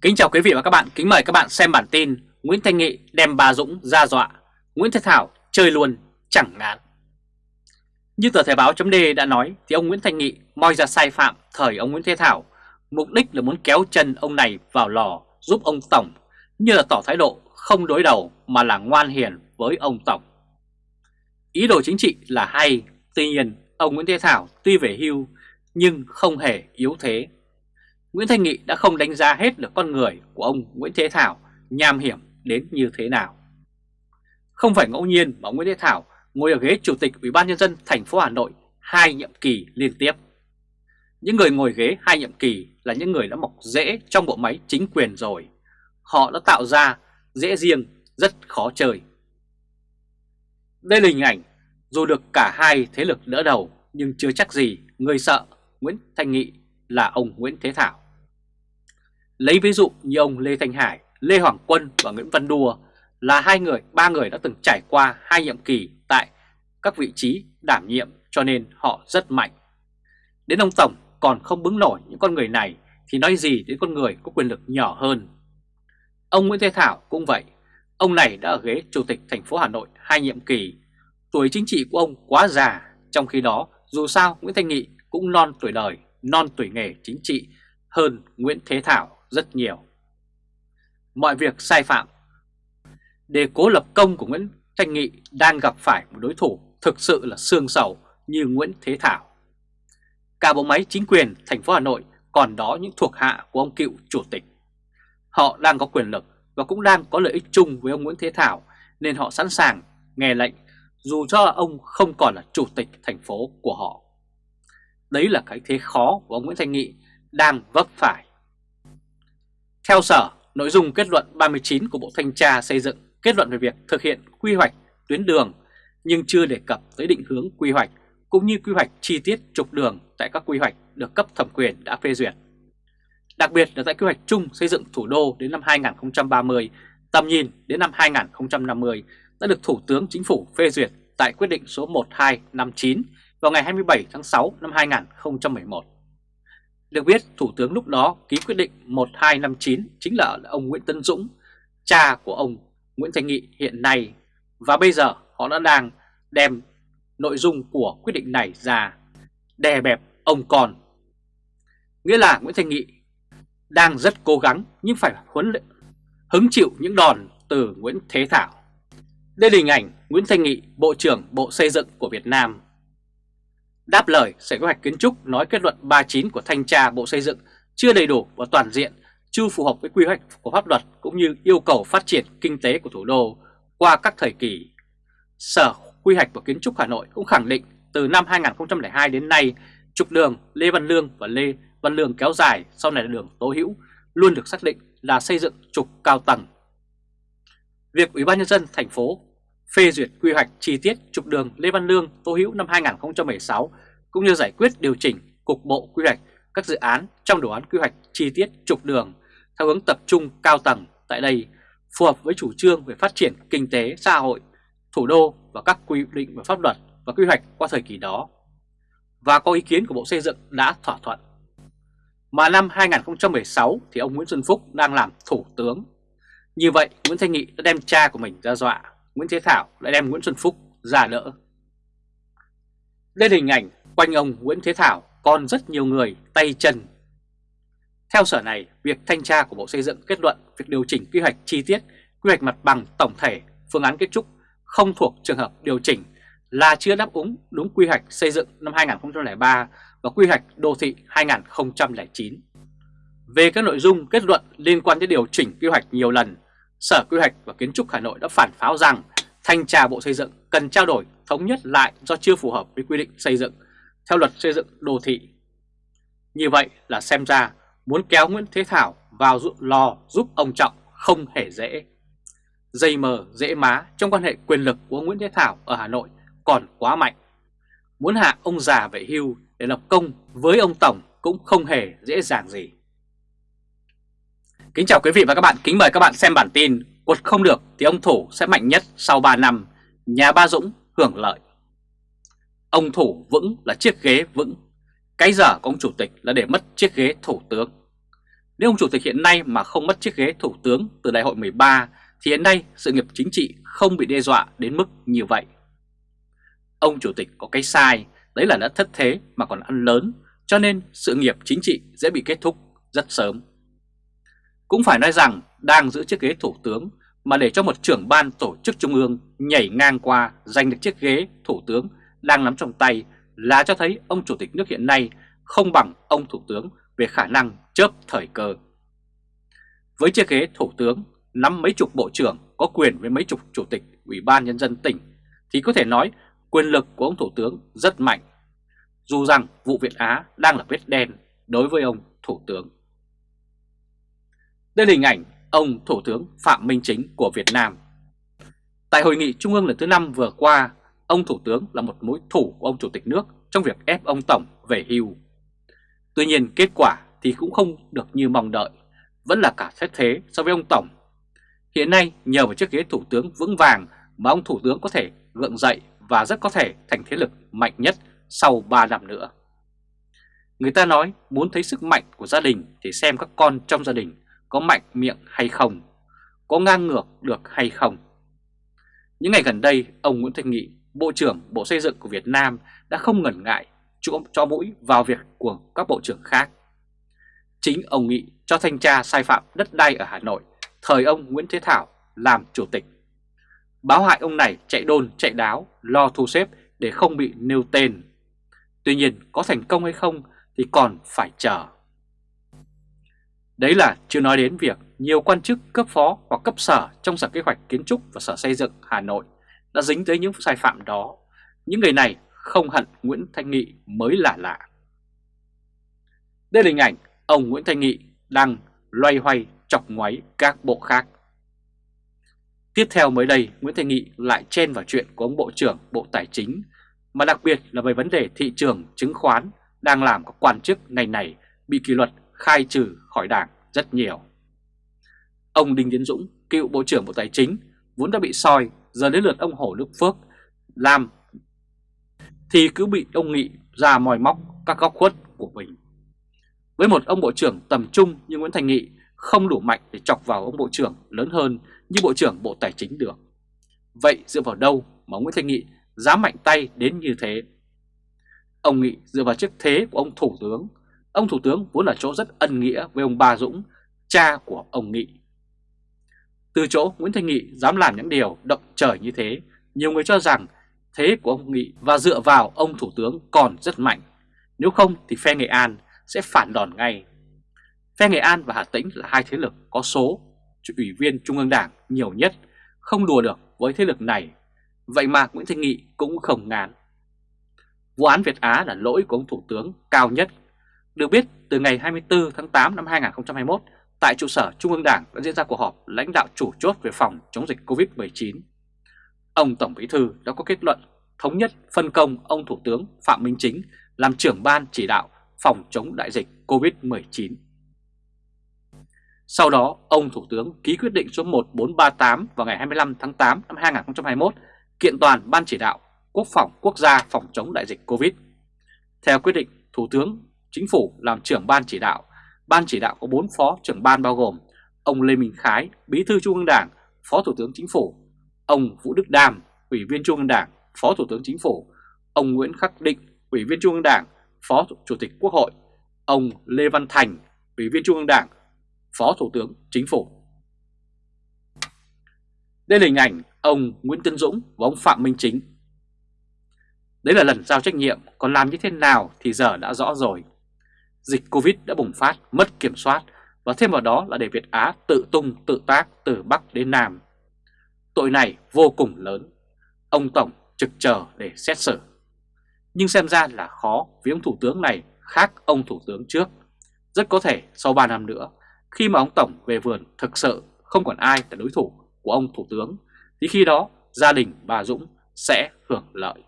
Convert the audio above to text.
Kính chào quý vị và các bạn, kính mời các bạn xem bản tin Nguyễn Thanh Nghị đem bà Dũng ra dọa, Nguyễn Thế Thảo chơi luôn, chẳng ngán. Như tờ Thời báo chấm đã nói thì ông Nguyễn Thanh Nghị moi ra sai phạm thời ông Nguyễn Thế Thảo, mục đích là muốn kéo chân ông này vào lò giúp ông Tổng, như là tỏ thái độ không đối đầu mà là ngoan hiền với ông Tổng. Ý đồ chính trị là hay, tuy nhiên ông Nguyễn Thế Thảo tuy về hưu nhưng không hề yếu thế Nguyễn Thanh Nghị đã không đánh giá hết được con người của ông Nguyễn Thế Thảo nham hiểm đến như thế nào. Không phải ngẫu nhiên mà Nguyễn Thế Thảo ngồi ở ghế chủ tịch Ủy ban nhân dân thành phố Hà Nội hai nhiệm kỳ liên tiếp. Những người ngồi ghế hai nhiệm kỳ là những người đã mọc rễ trong bộ máy chính quyền rồi. Họ đã tạo ra dễ riêng rất khó chơi. Đây là hình ảnh, dù được cả hai thế lực đỡ đầu, nhưng chưa chắc gì người sợ Nguyễn Thanh Nghị là ông Nguyễn Thế Thảo. Lấy ví dụ như ông Lê Thanh Hải, Lê Hoàng Quân và Nguyễn Văn Đùa là hai người, ba người đã từng trải qua hai nhiệm kỳ tại các vị trí đảm nhiệm cho nên họ rất mạnh. Đến ông Tổng còn không bứng nổi những con người này thì nói gì đến con người có quyền lực nhỏ hơn. Ông Nguyễn Thế Thảo cũng vậy, ông này đã ở ghế chủ tịch thành phố Hà Nội hai nhiệm kỳ. Tuổi chính trị của ông quá già, trong khi đó dù sao Nguyễn Thanh Nghị cũng non tuổi đời, non tuổi nghề chính trị hơn Nguyễn Thế Thảo rất nhiều. Mọi việc sai phạm Để cố lập công của Nguyễn Thanh Nghị đang gặp phải một đối thủ thực sự là xương sầu như Nguyễn Thế Thảo. Cả bộ máy chính quyền thành phố Hà Nội còn đó những thuộc hạ của ông cựu chủ tịch. Họ đang có quyền lực và cũng đang có lợi ích chung với ông Nguyễn Thế Thảo, nên họ sẵn sàng nghe lệnh, dù cho ông không còn là chủ tịch thành phố của họ. Đấy là cái thế khó của ông Nguyễn Thanh Nghị đang vấp phải. Theo Sở, nội dung kết luận 39 của Bộ Thanh tra xây dựng kết luận về việc thực hiện quy hoạch tuyến đường nhưng chưa đề cập tới định hướng quy hoạch cũng như quy hoạch chi tiết trục đường tại các quy hoạch được cấp thẩm quyền đã phê duyệt. Đặc biệt là tại quy hoạch chung xây dựng thủ đô đến năm 2030, tầm nhìn đến năm 2050 đã được Thủ tướng Chính phủ phê duyệt tại quyết định số 1259 vào ngày 27 tháng 6 năm 2011. Được biết, Thủ tướng lúc đó ký quyết định 1259 chính là ông Nguyễn Tân Dũng, cha của ông Nguyễn Thành Nghị hiện nay. Và bây giờ họ đã đang đem nội dung của quyết định này ra đè bẹp ông con. Nghĩa là Nguyễn Thành Nghị đang rất cố gắng nhưng phải huấn luyện, hứng chịu những đòn từ Nguyễn Thế Thảo. Đây là hình ảnh Nguyễn Thanh Nghị, Bộ trưởng Bộ Xây dựng của Việt Nam Đáp lời Sở Kế hoạch Kiến trúc nói kết luận 39 của Thanh tra Bộ Xây dựng chưa đầy đủ và toàn diện, chưa phù hợp với quy hoạch của pháp luật cũng như yêu cầu phát triển kinh tế của thủ đô qua các thời kỳ. Sở Quy hoạch và Kiến trúc Hà Nội cũng khẳng định từ năm 2002 đến nay, trục đường Lê Văn Lương và Lê Văn Lương kéo dài sau này là đường Tố Hữu luôn được xác định là xây dựng trục cao tầng. Việc Ủy ban nhân dân thành phố phê duyệt quy hoạch chi tiết trục đường Lê Văn Lương Tô Hữu năm 2016 cũng như giải quyết điều chỉnh cục bộ quy hoạch các dự án trong đồ án quy hoạch chi tiết trục đường theo hướng tập trung cao tầng tại đây phù hợp với chủ trương về phát triển kinh tế xã hội, thủ đô và các quy định về pháp luật và quy hoạch qua thời kỳ đó và có ý kiến của Bộ Xây dựng đã thỏa thuận. Mà năm 2016 thì ông Nguyễn Xuân Phúc đang làm thủ tướng. Như vậy Nguyễn Thanh Nghị đã đem cha của mình ra dọa Nguyễn Thế Thảo lại đem Nguyễn Xuân Phúc ra đỡ. Đây là hình ảnh quanh ông Nguyễn Thế Thảo còn rất nhiều người tay chân. Theo sở này, việc thanh tra của Bộ Xây dựng kết luận việc điều chỉnh quy hoạch chi tiết, quy hoạch mặt bằng tổng thể, phương án kết trúc không thuộc trường hợp điều chỉnh là chưa đáp ứng đúng quy hoạch xây dựng năm 2003 và quy hoạch đô thị 2009. Về các nội dung kết luận liên quan đến điều chỉnh quy hoạch nhiều lần, Sở Quy hoạch và Kiến trúc Hà Nội đã phản pháo rằng thanh tra Bộ Xây dựng cần trao đổi thống nhất lại do chưa phù hợp với quy định xây dựng theo luật xây dựng đô thị. Như vậy là xem ra muốn kéo Nguyễn Thế Thảo vào lò giúp ông Trọng không hề dễ. Dây mờ dễ má trong quan hệ quyền lực của Nguyễn Thế Thảo ở Hà Nội còn quá mạnh. Muốn hạ ông già về hưu để lập công với ông Tổng cũng không hề dễ dàng gì. Kính chào quý vị và các bạn, kính mời các bạn xem bản tin Quật không được thì ông Thủ sẽ mạnh nhất sau 3 năm, nhà Ba Dũng hưởng lợi Ông Thủ vững là chiếc ghế vững, cái giờ của ông Chủ tịch là để mất chiếc ghế Thủ tướng Nếu ông chủ tịch hiện nay mà không mất chiếc ghế thủ tướng từ đại hội 13 thì hiện nay sự nghiệp chính trị không bị đe dọa đến mức như vậy. Ông chủ tịch có cái sai, đấy là đã thất thế mà còn ăn lớn, cho nên sự nghiệp chính trị dễ bị kết thúc rất sớm. Cũng phải nói rằng đang giữ chiếc ghế thủ tướng mà để cho một trưởng ban tổ chức trung ương nhảy ngang qua giành được chiếc ghế thủ tướng đang nắm trong tay là cho thấy ông chủ tịch nước hiện nay không bằng ông thủ tướng về khả năng chớp thời cơ. Với chiếc ghế thủ tướng, nắm mấy chục bộ trưởng, có quyền với mấy chục chủ tịch, ủy ban nhân dân tỉnh, thì có thể nói quyền lực của ông thủ tướng rất mạnh. Dù rằng vụ Việt Á đang là vết đen đối với ông thủ tướng. Đây là hình ảnh ông Thủ tướng Phạm Minh Chính của Việt Nam. Tại hội nghị Trung ương lần thứ 5 vừa qua, ông Thủ tướng là một mối thủ của ông Chủ tịch nước trong việc ép ông Tổng về hưu. Tuy nhiên kết quả thì cũng không được như mong đợi, vẫn là cả xét thế so với ông Tổng. Hiện nay nhờ vào chiếc ghế Thủ tướng vững vàng mà ông Thủ tướng có thể gượng dậy và rất có thể thành thế lực mạnh nhất sau 3 năm nữa. Người ta nói muốn thấy sức mạnh của gia đình thì xem các con trong gia đình có mạnh miệng hay không, có ngang ngược được hay không. Những ngày gần đây, ông Nguyễn Thanh Nghị, Bộ trưởng Bộ Xây dựng của Việt Nam đã không ngần ngại cho, mũi vào việc của các bộ trưởng khác. Chính ông Nghị cho thanh tra sai phạm đất đai ở Hà Nội, thời ông Nguyễn Thế Thảo làm chủ tịch. Báo hại ông này chạy đôn chạy đáo, lo thu xếp để không bị nêu tên. Tuy nhiên có thành công hay không thì còn phải chờ. Đấy là chưa nói đến việc nhiều quan chức cấp phó hoặc cấp sở trong Sở Kế hoạch Kiến trúc và Sở Xây dựng Hà Nội đã dính tới những sai phạm đó. Những người này không hận Nguyễn Thanh Nghị mới là lạ. Đây là hình ảnh ông Nguyễn Thanh Nghị đang loay hoay chọc ngoáy các bộ khác. Tiếp theo mới đây, Nguyễn Thanh Nghị lại chen vào chuyện của ông Bộ trưởng Bộ Tài chính, mà đặc biệt là về vấn đề thị trường chứng khoán đang làm các quan chức ngành này bị kỷ luật khai trừ khỏi đảng rất nhiều. Ông Đinh Tiến Dũng, cựu Bộ trưởng Bộ Tài chính, vốn đã bị soi, giờ đến lượt ông Hồ Đức Phước làm thì cứ bị ông Nghị ra mòi móc các góc khuất của mình. Với một ông Bộ trưởng tầm trung như Nguyễn Thành Nghị không đủ mạnh để chọc vào ông Bộ trưởng lớn hơn như Bộ trưởng Bộ Tài chính được. Vậy dựa vào đâu mà Nguyễn Thành Nghị dám mạnh tay đến như thế? Ông Nghị dựa vào chức thế của ông Thủ tướng Ông Thủ tướng vốn là chỗ rất ân nghĩa với ông Ba Dũng, cha của ông Nghị. Từ chỗ Nguyễn Thanh Nghị dám làm những điều động trời như thế, nhiều người cho rằng thế của ông Nghị và dựa vào ông Thủ tướng còn rất mạnh. Nếu không thì phe Nghệ An sẽ phản đòn ngay. Phe Nghệ An và Hà Tĩnh là hai thế lực có số ủy viên Trung ương Đảng nhiều nhất, không đùa được với thế lực này. Vậy mà Nguyễn Thanh Nghị cũng không ngán. Vụ án Việt Á là lỗi của ông Thủ tướng cao nhất được biết, từ ngày 24 tháng 8 năm 2021, tại trụ sở Trung ương Đảng đã diễn ra cuộc họp lãnh đạo chủ chốt về phòng chống dịch COVID-19. Ông Tổng Bí Thư đã có kết luận thống nhất phân công ông Thủ tướng Phạm Minh Chính làm trưởng ban chỉ đạo phòng chống đại dịch COVID-19. Sau đó, ông Thủ tướng ký quyết định số 1438 vào ngày 25 tháng 8 năm 2021 kiện toàn Ban chỉ đạo Quốc phòng quốc gia phòng chống đại dịch COVID. Theo quyết định, Thủ tướng Chính phủ làm trưởng ban chỉ đạo. Ban chỉ đạo có 4 phó trưởng ban bao gồm ông Lê Minh Khái, Bí thư Trung ương Đảng, Phó Thủ tướng Chính phủ, ông Vũ Đức Đam, Ủy viên Trung ương Đảng, Phó Thủ tướng Chính phủ, ông Nguyễn Khắc Định, Ủy viên Trung ương Đảng, Phó Chủ tịch Quốc hội, ông Lê Văn Thành, Ủy viên Trung ương Đảng, Phó Thủ tướng Chính phủ. Đây là hình ảnh ông Nguyễn Tân Dũng và ông Phạm Minh Chính. Đấy là lần giao trách nhiệm, còn làm như thế nào thì giờ đã rõ rồi dịch Covid đã bùng phát, mất kiểm soát và thêm vào đó là để Việt Á tự tung tự tác từ Bắc đến Nam. Tội này vô cùng lớn, ông Tổng trực chờ để xét xử. Nhưng xem ra là khó vì ông Thủ tướng này khác ông Thủ tướng trước. Rất có thể sau 3 năm nữa, khi mà ông Tổng về vườn thực sự không còn ai là đối thủ của ông Thủ tướng, thì khi đó gia đình bà Dũng sẽ hưởng lợi.